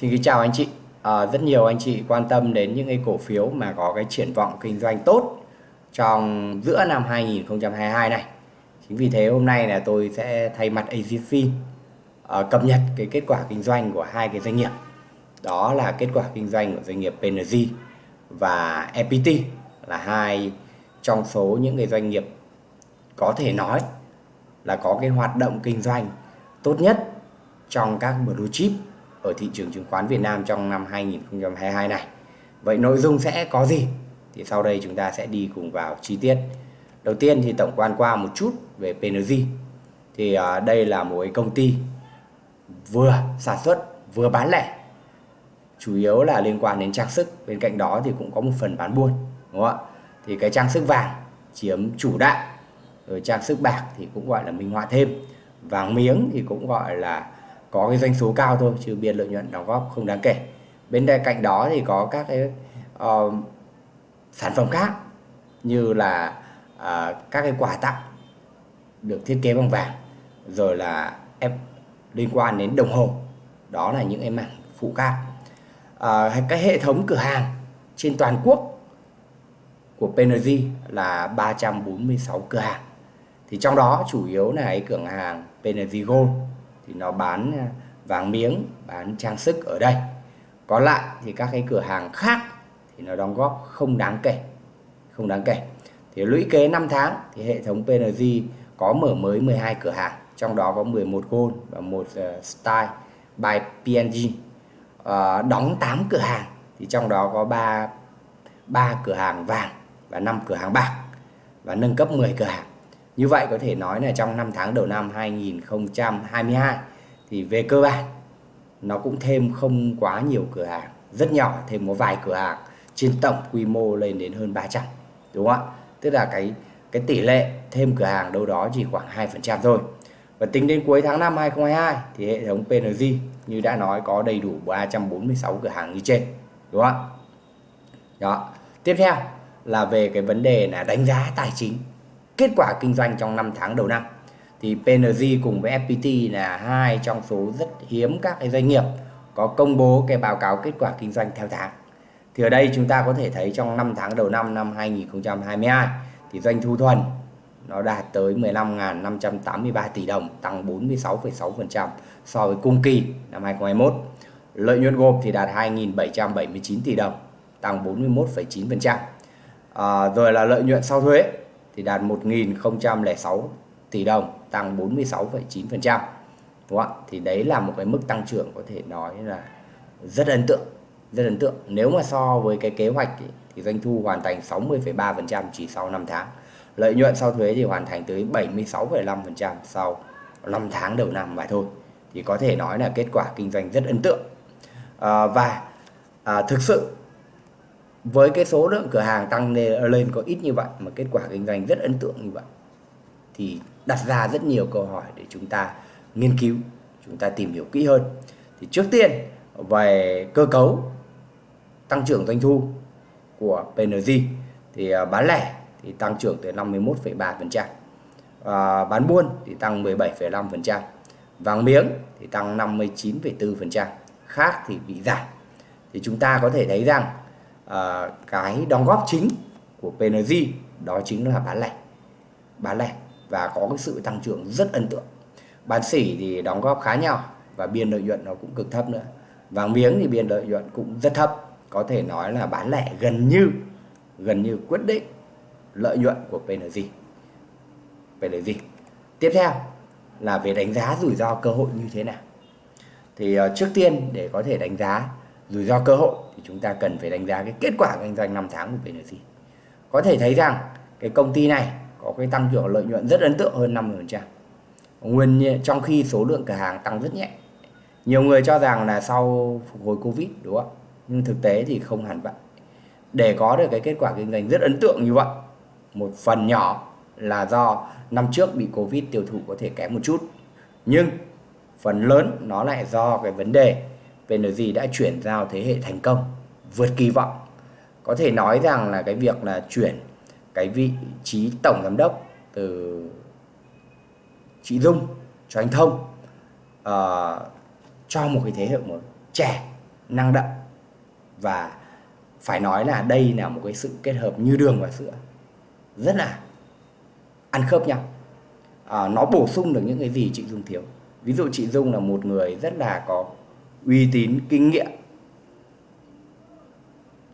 xin kính chào anh chị. À, rất nhiều anh chị quan tâm đến những cái cổ phiếu mà có cái triển vọng kinh doanh tốt trong giữa năm 2022 này. Chính vì thế hôm nay là tôi sẽ thay mặt AZFIN à, cập nhật cái kết quả kinh doanh của hai cái doanh nghiệp. Đó là kết quả kinh doanh của doanh nghiệp PNG và EPT là hai trong số những cái doanh nghiệp có thể nói là có cái hoạt động kinh doanh tốt nhất trong các blue chip ở thị trường chứng khoán Việt Nam trong năm 2022 này. Vậy nội dung sẽ có gì? Thì sau đây chúng ta sẽ đi cùng vào chi tiết. Đầu tiên thì tổng quan qua một chút về PNG. Thì uh, đây là một cái công ty vừa sản xuất vừa bán lẻ. Chủ yếu là liên quan đến trang sức, bên cạnh đó thì cũng có một phần bán buôn, đúng không ạ? Thì cái trang sức vàng chiếm chủ đạo, rồi trang sức bạc thì cũng gọi là minh họa thêm. Vàng miếng thì cũng gọi là có cái doanh số cao thôi chứ biên lợi nhuận đóng góp không đáng kể. Bên cạnh đó thì có các cái uh, sản phẩm khác như là uh, các cái quà tặng được thiết kế bằng vàng rồi là em liên quan đến đồng hồ. Đó là những cái mảng phụ khác. Ờ, uh, cái hệ thống cửa hàng trên toàn quốc của PNG là 346 cửa hàng. Thì trong đó chủ yếu là cái cửa hàng PNG Gold thì nó bán ờ, vàng miếng bán trang sức ở đây. Còn lại thì các cái cửa hàng khác thì nó đóng góp không đáng kể không đáng kể. Thì lũy kế 5 tháng thì hệ thống PNG có mở mới 12 cửa hàng trong đó có 11 Gold và một ờ, uh, Style by PNG uh, ờ, đóng 8 cửa hàng thì trong đó có 3 3 cửa hàng vàng và 5 cửa hàng bạc và nâng cấp 10 cửa hàng như vậy có thể nói là trong 5 tháng đầu năm 2022 thì về cơ bản nó cũng thêm không quá nhiều cửa hàng, rất nhỏ, thêm một vài cửa hàng trên tổng quy mô lên đến hơn 300. Đúng không ạ? Tức là cái cái tỷ lệ thêm cửa hàng đâu đó chỉ khoảng 2% thôi. Và tính đến cuối tháng 5 2022 thì hệ thống PNG như đã nói có đầy đủ 346 cửa hàng như trên. Đúng không ạ? Đó. Tiếp theo là về cái vấn đề là đánh giá tài chính kết quả kinh doanh trong 5 tháng đầu năm thì PNG cùng với FPT là hai trong số rất hiếm các cái doanh nghiệp có công bố cái báo cáo kết quả kinh doanh theo tháng. Thì ở đây chúng ta có thể thấy trong 5 tháng đầu năm năm 2022 thì doanh thu thuần nó đạt tới 15.583 tỷ đồng, tăng 46,6% so với cùng kỳ năm 2021. Lợi nhuận gộp thì đạt 2.779 tỷ đồng, tăng 41,9%. À, rồi là lợi nhuận sau thuế thì đạt 1.006 tỷ đồng tăng 46,9% đúng không thì đấy là một cái mức tăng trưởng có thể nói là rất ấn tượng rất ấn tượng. Nếu mà so với cái kế hoạch thì, thì doanh thu hoàn thành 60,3% chỉ sau 5 tháng. Lợi nhuận sau thuế thì hoàn thành tới 76,5% sau 5 tháng đầu năm mà thôi. Thì có thể nói là kết quả kinh doanh rất ấn tượng. À, và à, thực sự với cái số lượng cửa hàng tăng lên có ít như vậy mà kết quả kinh doanh rất ấn tượng như vậy thì đặt ra rất nhiều câu hỏi để chúng ta nghiên cứu chúng ta tìm hiểu kỹ hơn thì trước tiên về cơ cấu tăng trưởng doanh thu của PNG thì à, bán lẻ thì tăng trưởng tới 51,3%. À, bán buôn thì tăng 17,5%. Vàng miếng thì tăng 59,4%. Khác thì bị giảm. Thì chúng ta có thể thấy rằng Ờ, cái đóng góp chính của PNG đó chính là bán lẻ. Bán lẻ và có cái sự tăng trưởng rất ấn tượng. Bán sỉ thì đóng góp khá nhỏ và biên lợi nhuận nó cũng cực thấp nữa. Vàng miếng thì biên lợi nhuận cũng rất thấp. Có thể nói là bán lẻ gần như gần như quyết định lợi nhuận của PNG PNG tiếp theo là về đánh giá rủi ro cơ hội như thế nào. Thì ờ, trước tiên để có thể đánh giá rủi ro cơ hội thì chúng ta cần phải đánh giá cái kết quả kinh doanh 5 tháng của BNC Có thể thấy rằng cái công ty này có cái tăng trưởng lợi nhuận rất ấn tượng hơn 50%. Nguyên trong khi số lượng cửa hàng tăng rất nhẹ. Nhiều người cho rằng là sau phục hồi Covid đúng không? Nhưng thực tế thì không hẳn vậy. Để có được cái kết quả kinh doanh rất ấn tượng như vậy, một phần nhỏ là do năm trước bị Covid tiêu thụ có thể kém một chút. Nhưng phần lớn nó lại do cái vấn đề PNG đã chuyển giao thế hệ thành công vượt kỳ vọng. Có thể nói rằng là cái việc là chuyển cái vị trí tổng giám đốc từ chị Dung cho anh Thông uh, cho một cái thế hệ mới trẻ năng động. Và phải nói là đây là một cái sự kết hợp như đường và sữa. Rất là ăn khớp nhau. À, nó bổ sung được những cái gì chị Dung thiếu. Ví dụ chị Dung là một người rất là có uy tín, kinh nghiệm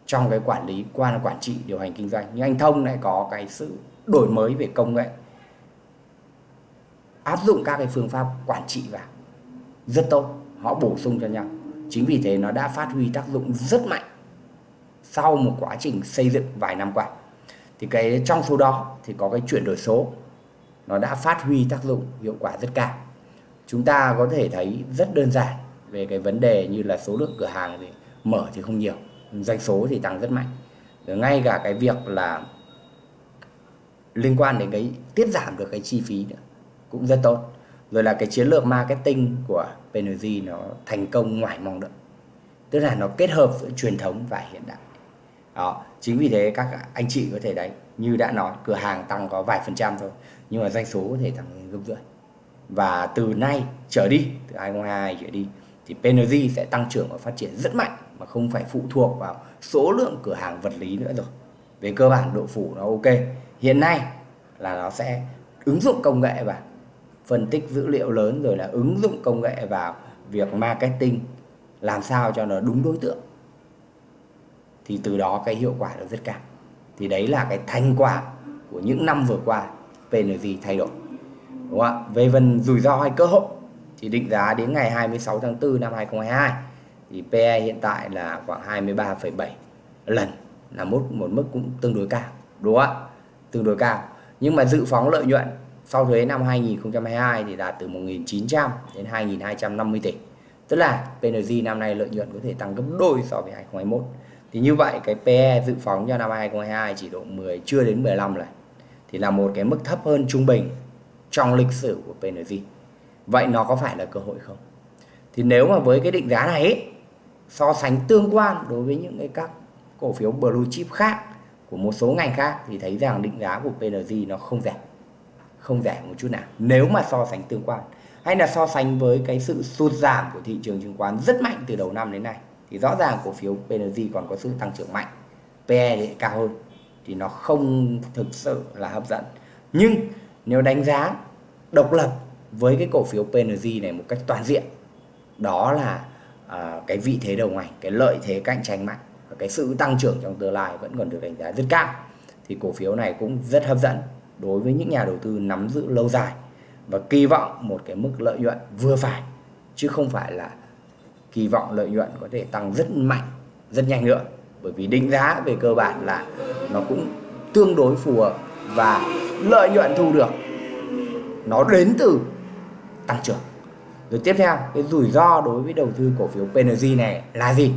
trong cái quản lý, quan quản trị, điều hành kinh doanh. Nhưng anh Thông lại có cái sự đổi mới về công nghệ, áp dụng các cái phương pháp quản trị vào. Rất tốt, họ bổ sung cho nhau. Chính vì thế nó đã phát huy tác dụng rất mạnh sau một quá trình xây dựng vài năm qua. Thì cái trong số đó thì có cái chuyển đổi số, nó đã phát huy tác dụng hiệu quả rất cao. Chúng ta có thể thấy rất đơn giản về cái vấn đề như là số lượng cửa hàng thì mở thì không nhiều, doanh số thì tăng rất mạnh. Rồi ngay cả cái việc là liên quan đến cái tiết giảm được cái chi phí nữa cũng rất tốt. Rồi là cái chiến lược marketing của PNG nó thành công ngoài mong đợi. Tức là nó kết hợp giữa truyền thống và hiện đại. Đó, chính vì thế các anh chị có thể đấy, như đã nói, cửa hàng tăng có vài phần trăm thôi, nhưng mà doanh số có thể tăng gấp rưỡi. Và từ nay trở đi, từ 2022 trở đi thì PNG sẽ tăng trưởng và phát triển rất mạnh mà không phải phụ thuộc vào số lượng cửa hàng vật lý nữa rồi. Về cơ bản, độ phủ nó ok. Hiện nay là nó sẽ ứng dụng công nghệ vào, phân tích dữ liệu lớn rồi là ứng dụng công nghệ vào việc marketing, làm sao cho nó đúng đối tượng. Thì từ đó cái hiệu quả nó rất cao. Thì đấy là cái thành quả của những năm vừa qua PNG thay đổi. Đúng không ạ? Về phần rủi ro hay cơ hội thì định giá đến ngày 26 tháng 4 năm 2022 thì PE hiện tại là khoảng 23,7 lần là mức một mức cũng tương đối cao đúng không ạ? Tương đối cao. Nhưng mà dự phóng lợi nhuận sau thuế năm 2022 thì đạt từ 1.900 đến 2.250 tỷ. Tức là PNG năm nay lợi nhuận có thể tăng gấp đôi so với 2021 thì như vậy cái PE dự phóng cho năm 2022 chỉ độ 10 chưa đến 15 lần. Thì là một cái mức thấp hơn trung bình trong lịch sử của PNG vậy nó có phải là cơ hội không? Thì nếu mà với cái định giá này ấy, so sánh tương quan đối với những cái các cổ phiếu blue chip khác của một số ngành khác thì thấy rằng định giá của PNG nó không rẻ không rẻ một chút nào. Nếu mà so sánh tương quan hay là so sánh với cái sự sụt giảm của thị trường chứng khoán rất mạnh từ đầu năm đến nay thì rõ ràng cổ phiếu PNG còn có sự tăng trưởng mạnh PE thì cao hơn thì nó không thực sự là hấp dẫn. Nhưng nếu đánh giá độc lập với cái cổ phiếu PNG này một cách toàn diện đó là à, cái vị thế đầu ngành cái lợi thế cạnh tranh mạnh và cái sự tăng trưởng trong tương lai vẫn còn được đánh giá rất cao. Thì cổ phiếu này cũng rất hấp dẫn đối với những nhà đầu tư nắm giữ lâu dài và kỳ vọng một cái mức lợi nhuận vừa phải chứ không phải là kỳ vọng lợi nhuận có thể tăng rất mạnh rất nhanh nữa. Bởi vì định giá về cơ bản là nó cũng tương đối phù hợp và lợi nhuận thu được nó đến từ tăng trưởng. Rồi tiếp theo, cái rủi ro đối với đầu tư cổ phiếu PNG này là gì?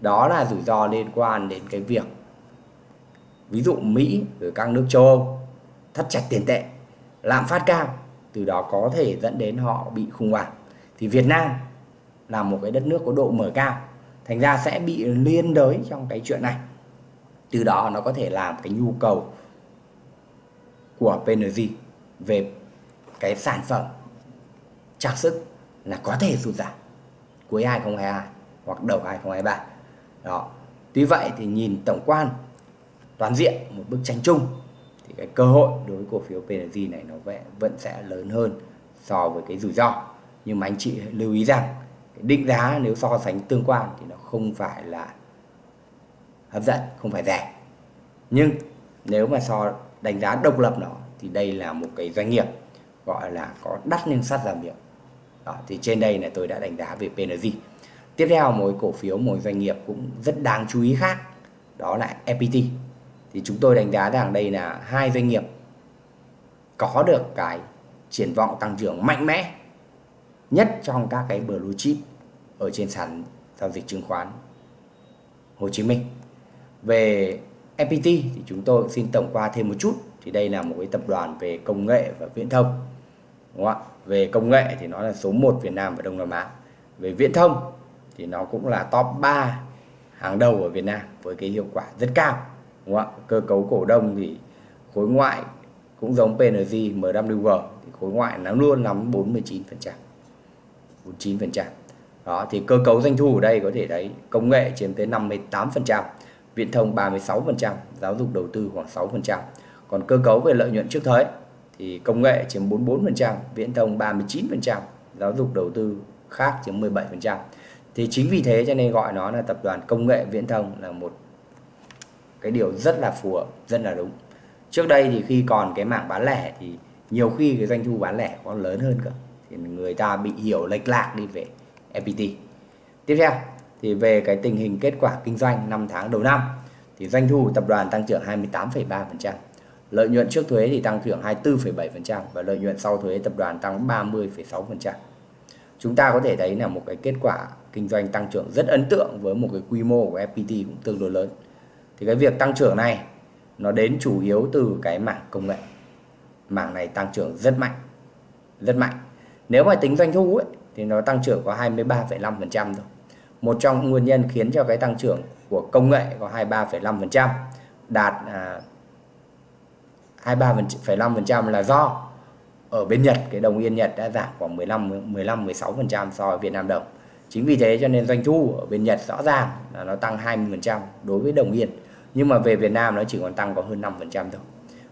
Đó là rủi ro liên quan đến cái việc, ví dụ Mỹ rồi các nước châu Âu thắt chặt tiền tệ, lạm phát cao, từ đó có thể dẫn đến họ bị khủng hoảng. Thì Việt Nam là một cái đất nước có độ mở cao, thành ra sẽ bị liên đới trong cái chuyện này. Từ đó nó có thể làm cái nhu cầu của PNG về cái sản phẩm trang sức là có thể sụt giảm. Cuối 2022 hoặc đầu 2023 đó. Tuy vậy thì nhìn tổng quan, toàn diện một bức tranh chung, thì cái cơ hội đối với cổ phiếu PNG này nó vẫn sẽ lớn hơn so với cái rủi ro. Nhưng mà anh chị lưu ý rằng, cái định giá nếu so sánh tương quan thì nó không phải là hấp dẫn, không phải rẻ. Nhưng nếu mà so đánh giá độc lập nó thì đây là một cái doanh nghiệp gọi là có đắt nhưng sắt giảm miệng đó, thì trên đây là tôi đã đánh giá về PNG tiếp theo một cổ phiếu một doanh nghiệp cũng rất đáng chú ý khác đó là FPT thì chúng tôi đánh giá rằng đây là hai doanh nghiệp có được cái triển vọng tăng trưởng mạnh mẽ nhất trong các cái blue chip ở trên sàn giao dịch chứng khoán Hồ Chí Minh. Về FPT thì chúng tôi xin tổng qua thêm một chút thì đây là một cái tập đoàn về công nghệ và viễn thông. Đúng không ạ? Về công nghệ thì nó là số 1 Việt Nam và Đông Nam Á. Về viễn thông thì nó cũng là top 3 hàng đầu ở Việt Nam với cái hiệu quả rất cao. Đúng không ạ? Cơ cấu cổ đông thì khối ngoại cũng giống PNG, MWG thì khối ngoại nó luôn nắm 49%. 49%. đó thì cơ cấu doanh thu ở đây có thể thấy công nghệ chiếm tới 58% viễn thông 36% giáo dục đầu tư khoảng 6% còn cơ cấu về lợi nhuận trước thuế thì công nghệ chiếm 44% viễn thông 39% giáo dục đầu tư khác chiếm 17% thì chính vì thế cho nên gọi nó là tập đoàn công nghệ viễn thông là một cái điều rất là phù hợp rất là đúng. Trước đây thì khi còn cái mảng bán lẻ thì nhiều khi cái doanh thu bán lẻ còn lớn hơn cơ. Thì người ta bị hiểu lệch lạc đi về FPT tiếp theo thì về cái tình hình kết quả kinh doanh 5 tháng đầu năm thì doanh thu tập đoàn tăng trưởng 28,3% lợi nhuận trước thuế thì tăng trưởng 24,7% và lợi nhuận sau thuế tập đoàn tăng 30,6% chúng ta có thể thấy là một cái kết quả kinh doanh tăng trưởng rất ấn tượng với một cái quy mô của FPT cũng tương đối lớn. Thì cái việc tăng trưởng này nó đến chủ yếu từ cái mảng công nghệ. Mảng này tăng trưởng rất mạnh rất mạnh. Nếu mà tính doanh thu ấy, thì nó tăng trưởng có 23,5% thôi. Một trong nguyên nhân khiến cho cái tăng trưởng của công nghệ có 23,5% đạt à, 23,5% là do ở bên Nhật cái đồng yên Nhật đã giảm khoảng 15 15 16% so với Việt Nam đồng. Chính vì thế cho nên doanh thu ở bên Nhật rõ ràng là nó tăng 20% đối với đồng yên. Nhưng mà về Việt Nam nó chỉ còn tăng có hơn 5% thôi.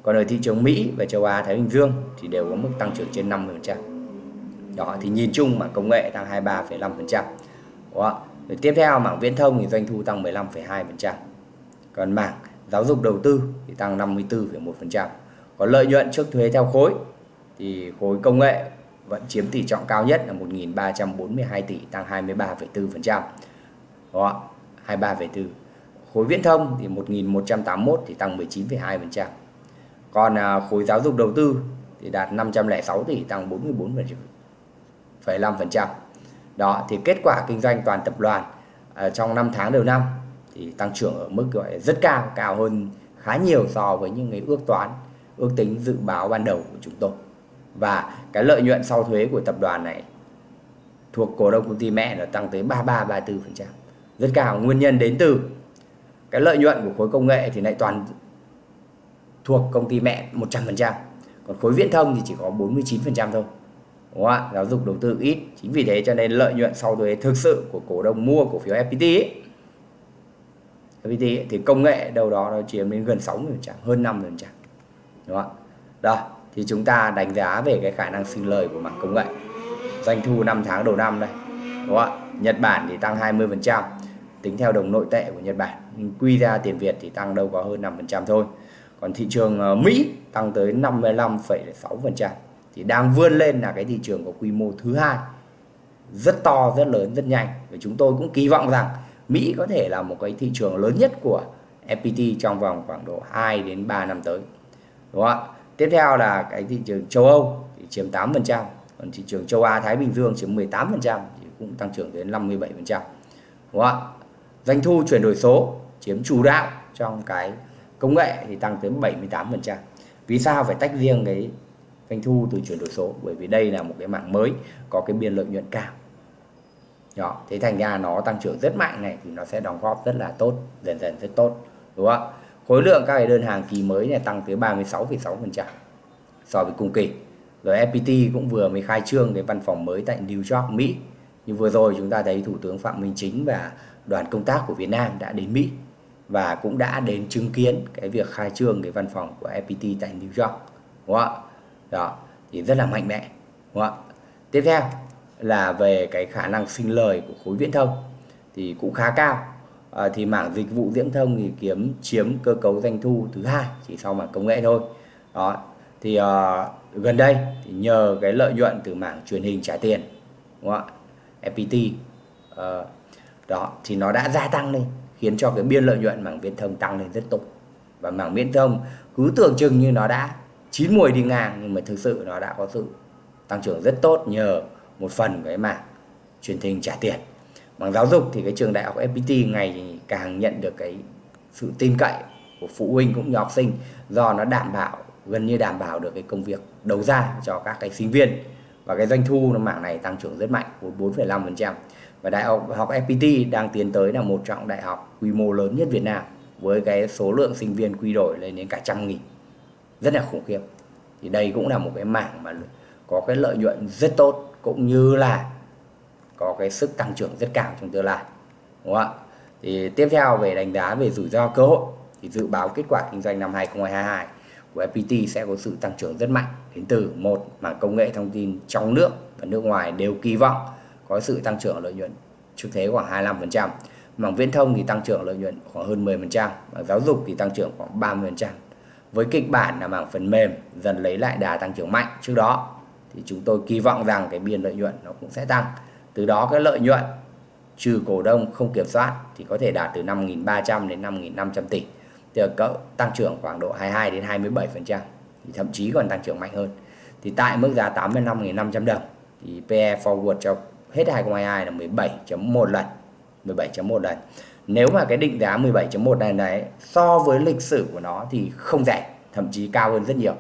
Còn ở thị trường Mỹ và châu Á Thái Bình Dương thì đều có mức tăng trưởng trên 50%. Đó thì nhìn chung mà công nghệ tăng 23,5%. Đó. Rồi tiếp theo mảng viễn thông thì doanh thu tăng 15,2%. Còn mảng giáo dục đầu tư thì tăng 54,1%. Còn lợi nhuận trước thuế theo khối thì khối công nghệ vẫn chiếm tỷ trọng cao nhất là 1.342 tỷ tăng 23,4%. Đó, 23,4. Khối viễn thông thì 1.181 thì tăng 19,2%. Còn à, khối giáo dục đầu tư thì đạt 506 tỷ tăng 44,5%. Đó thì kết quả kinh doanh toàn tập đoàn à, trong 5 tháng đầu năm thì tăng trưởng ở mức gọi rất cao, cao hơn khá nhiều so với những cái ước toán, ước tính dự báo ban đầu của chúng tôi. Và cái lợi nhuận sau thuế của tập đoàn này thuộc cổ đông công ty mẹ nó tăng tới 33 34%. Rất cao, nguyên nhân đến từ cái lợi nhuận của khối công nghệ thì lại toàn thuộc công ty mẹ 100%. Còn khối viễn thông thì chỉ có 49% thôi. Đúng không ạ? Giáo dục đầu tư ít. Chính vì thế cho nên lợi nhuận sau thuế thực sự của cổ đông mua cổ phiếu FPT ấy, FPT ấy, thì công nghệ đâu đó nó chiếm đến gần 60%, hơn 50%. Đúng không ạ? Đó, thì chúng ta đánh giá về cái khả năng sinh lời của mảng công nghệ. Doanh thu 5 tháng đầu năm đây. Đúng không ạ? Nhật Bản thì tăng 20%, tính theo đồng nội tệ của Nhật Bản. Quy ra tiền Việt thì tăng đâu có hơn 5% thôi. Còn thị trường ờ, Mỹ tăng tới 55,6% thì đang vươn lên là cái thị trường có quy mô thứ hai rất to rất lớn rất nhanh và chúng tôi cũng kỳ vọng rằng Mỹ có thể là một cái thị trường lớn nhất của FPT trong vòng khoảng độ 2 đến 3 năm tới đúng không ạ? Tiếp theo là cái thị trường châu Âu thì chiếm 8% còn thị trường châu Á Thái Bình Dương chiếm 18% thì cũng tăng trưởng đến 57% đúng không ạ? Doanh thu chuyển đổi số chiếm chủ đạo trong cái công nghệ thì tăng tới 78% vì sao phải tách riêng cái doanh thu từ chuyển đổi số? Bởi vì đây là một cái mạng mới có cái biên lợi nhuận cao. Đó, thế thành ra nó tăng trưởng rất mạnh này thì nó sẽ đóng góp rất là tốt, dần dần rất tốt. Đúng không ạ? Khối lượng các cái đơn hàng kỳ mới này tăng tới 36,6% so với cùng kỳ. Rồi FPT cũng vừa mới khai trương cái văn phòng mới tại New York Mỹ. Như vừa rồi chúng ta thấy Thủ tướng Phạm Minh Chính và đoàn công tác của Việt Nam đã đến Mỹ và cũng đã đến chứng kiến cái việc khai trương cái văn phòng của FPT tại New York đúng không ạ? Đó thì rất là mạnh mẽ đúng không ạ? Tiếp theo là về cái khả năng sinh lời của khối viễn thông thì cũng khá cao à, thì mảng dịch vụ viễn thông thì kiếm chiếm cơ cấu doanh thu thứ hai chỉ sau mảng công nghệ thôi. Đó thì à, gần đây thì nhờ cái lợi nhuận từ mảng truyền hình trả tiền đúng không ạ? FPT à, ờ, đó thì nó đã gia tăng lên khiến cho cái biên lợi nhuận mảng viễn thông tăng lên rất tốt và mảng viễn thông cứ tưởng chừng như nó đã chín mùi đi ngang nhưng mà thực sự nó đã có sự tăng trưởng rất tốt nhờ một phần cái mảng truyền hình trả tiền bằng giáo dục thì cái trường đại học FPT ngày càng nhận được cái sự tin cậy của phụ huynh cũng như học sinh do nó đảm bảo gần như đảm bảo được cái công việc đầu ra cho các cái sinh viên. Và cái doanh thu nó mảng này tăng trưởng rất mạnh 4,5% và đại học học FPT đang tiến tới là một trong đại học quy mô lớn nhất Việt Nam với cái số lượng sinh viên quy đổi lên đến cả trăm nghìn. Rất là khủng khiếp. Thì đây cũng là một cái mảng mà có cái lợi nhuận rất tốt cũng như là có cái sức tăng trưởng rất cao trong tương lai đúng không ạ thì tiếp theo về đánh giá về rủi ro cơ hội thì dự báo kết quả kinh doanh năm 2022 của FPT sẽ có sự tăng trưởng rất mạnh đến từ một mảng công nghệ thông tin trong nước và nước ngoài đều kỳ vọng có sự tăng trưởng lợi nhuận trước thế khoảng 25%. Mảng viễn thông thì tăng trưởng lợi nhuận khoảng hơn 10%, mảng giáo dục thì tăng trưởng khoảng 30%. Với kịch bản là mảng phần mềm dần lấy lại đà tăng trưởng mạnh trước đó thì chúng tôi kỳ vọng rằng cái biên lợi nhuận nó cũng sẽ tăng. Từ đó cái lợi nhuận trừ cổ đông không kiểm soát thì có thể đạt từ 5.300 đến 5.500 tỷ. Thì cậu tăng trưởng khoảng độ 22 đến 27%, thì thậm chí còn tăng trưởng mạnh hơn. Thì tại mức giá 85.500 đồng thì PE forward cho hết 2022 là 17.1 lần. 17.1 lần. Nếu mà cái định giá 17.1 lần đấy so với lịch sử của nó thì không rẻ, thậm chí cao hơn rất nhiều.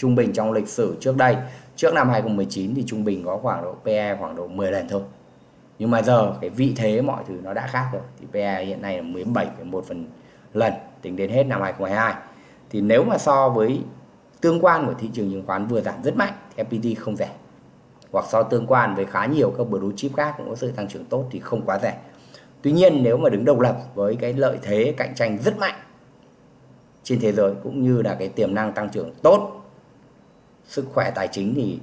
Trung bình trong lịch sử trước đây, trước năm 2019 thì trung bình có khoảng độ PE khoảng độ 10 lần thôi. Nhưng mà giờ cái vị thế mọi thứ nó đã khác rồi. Thì PE hiện nay là 17,1 phần lần tính đến hết năm 2022 thì nếu mà so với tương quan của thị trường chứng khoán vừa giảm rất mạnh thì FPT không rẻ. Hoặc so tương quan với khá nhiều các blue chip khác cũng có sự tăng trưởng tốt thì không quá rẻ. Tuy nhiên nếu mà đứng độc lập với cái lợi thế cạnh tranh rất mạnh trên thế giới cũng như là cái tiềm năng tăng trưởng tốt sức khỏe tài chính thì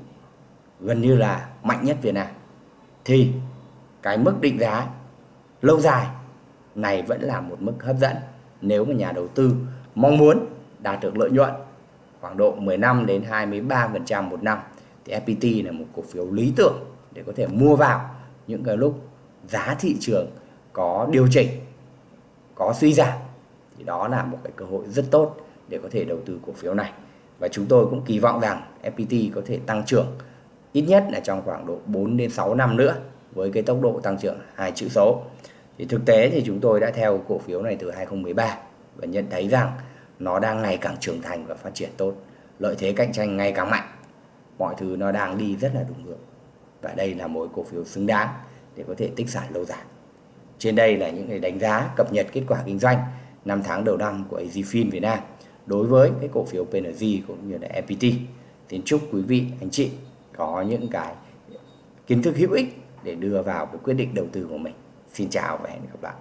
gần như là mạnh nhất Việt Nam thì cái mức định giá lâu dài này vẫn là một mức hấp dẫn nếu mà nhà đầu tư mong muốn đạt được lợi nhuận khoảng độ 15 đến 23% một năm thì FPT là một cổ phiếu lý tưởng để có thể mua vào những cái lúc giá thị trường có điều chỉnh, có suy giảm thì đó là một cái cơ hội rất tốt để có thể đầu tư cổ phiếu này. Và chúng tôi cũng kỳ vọng rằng FPT có thể tăng trưởng ít nhất là trong khoảng độ 4 đến 6 năm nữa với cái tốc độ tăng trưởng hai chữ số. Thì thực tế thì chúng tôi đã theo cổ phiếu này từ 2013 và nhận thấy rằng nó đang ngày càng trưởng thành và phát triển tốt. Lợi thế cạnh tranh ngày càng mạnh. Mọi thứ nó đang đi rất là đúng hướng. Và đây là một cổ phiếu xứng đáng để có thể tích sản lâu dài. Trên đây là những cái đánh giá cập nhật kết quả kinh doanh 5 tháng đầu năm của AZFIN Việt Nam đối với cái cổ phiếu PNG cũng như là FPT. Tiến chúc quý vị, anh chị có những cái kiến thức hữu ích để đưa vào cái quyết định đầu tư của mình. Xin chào và hẹn gặp lại.